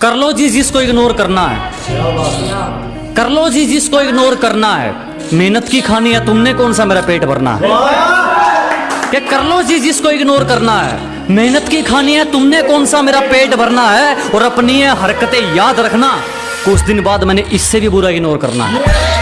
कर लो जी जिसको इग्नोर करना है। कर लो जी जिसको इग्नोर करना है। मेहनत की खानी है, तुमने कौन सा मेरा पेट भरना है? क्या कर लो जी जिसको इग्नोर करना है। मेहनत की खानी है, तुमने कौन सा मेरा पेट भरना है? और अपनी हरकतें याद रखना। कुछ दिन बाद मैंने इससे भी बुरा इग्नोर करना है।